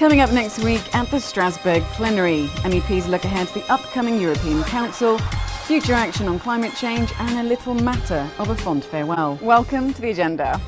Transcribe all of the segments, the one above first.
Coming up next week at the Strasbourg plenary, MEPs look ahead to the upcoming European Council, future action on climate change, and a little matter of a fond farewell. Welcome to the agenda.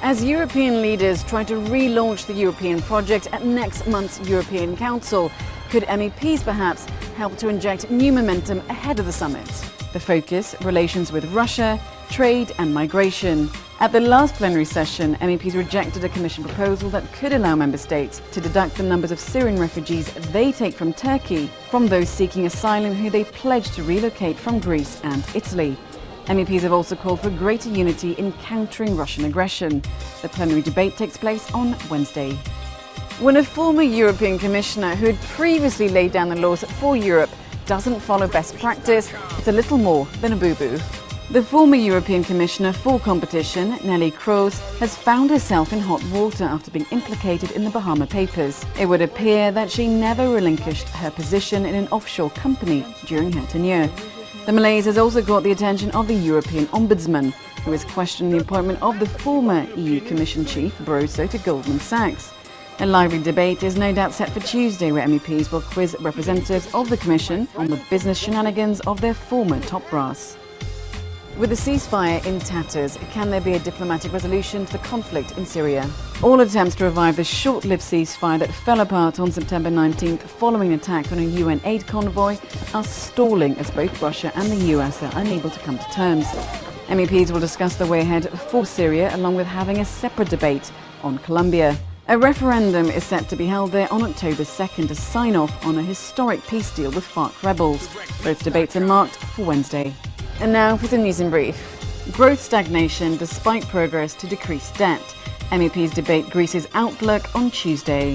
As European leaders try to relaunch the European project at next month's European Council, could MEPs perhaps help to inject new momentum ahead of the summit? The focus, relations with Russia, trade and migration. At the last plenary session, MEPs rejected a Commission proposal that could allow Member States to deduct the numbers of Syrian refugees they take from Turkey from those seeking asylum who they pledge to relocate from Greece and Italy. MEPs have also called for greater unity in countering Russian aggression. The plenary debate takes place on Wednesday. When a former European Commissioner who had previously laid down the laws for Europe doesn't follow best practice, it's a little more than a boo-boo. The former European Commissioner for Competition, Neelie Kroes, has found herself in hot water after being implicated in the Bahama Papers. It would appear that she never relinquished her position in an offshore company during her tenure. The malaise has also caught the attention of the European Ombudsman, who has questioned the appointment of the former EU Commission Chief, Barroso, to Goldman Sachs. A lively debate is no doubt set for Tuesday where MEPs will quiz representatives of the Commission on the business shenanigans of their former top brass. With the ceasefire in tatters, can there be a diplomatic resolution to the conflict in Syria? All attempts to revive the short-lived ceasefire that fell apart on September 19th following an attack on a UN aid convoy are stalling as both Russia and the US are unable to come to terms. MEPs will discuss the way ahead for Syria along with having a separate debate on Colombia. A referendum is set to be held there on October 2nd to sign off on a historic peace deal with FARC rebels. Both debates are marked for Wednesday. And now for some news in brief. Growth stagnation despite progress to decrease debt. MEPs debate Greece's outlook on Tuesday.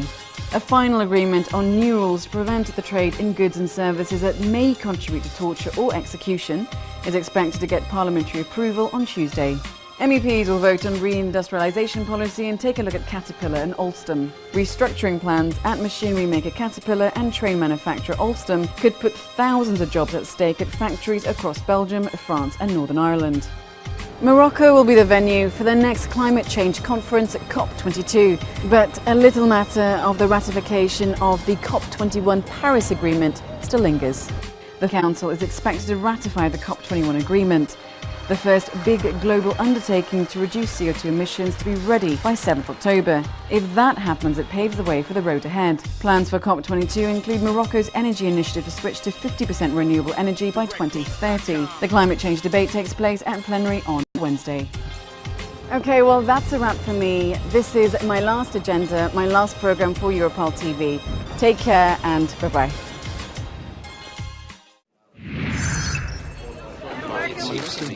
A final agreement on new rules to prevent the trade in goods and services that may contribute to torture or execution is expected to get parliamentary approval on Tuesday. MEPs will vote on reindustrialisation policy and take a look at Caterpillar and Alstom. Restructuring plans at machinery maker Caterpillar and train manufacturer Alstom could put thousands of jobs at stake at factories across Belgium, France and Northern Ireland. Morocco will be the venue for the next climate change conference at COP22, but a little matter of the ratification of the COP21 Paris Agreement still lingers. The Council is expected to ratify the COP21 agreement, the first big global undertaking to reduce CO2 emissions to be ready by 7th October. If that happens, it paves the way for the road ahead. Plans for COP22 include Morocco's energy initiative to switch to 50% renewable energy by 2030. The climate change debate takes place at plenary on Wednesday. Okay, well, that's a wrap for me. This is my last agenda, my last program for Europarl TV. Take care and bye bye seems to be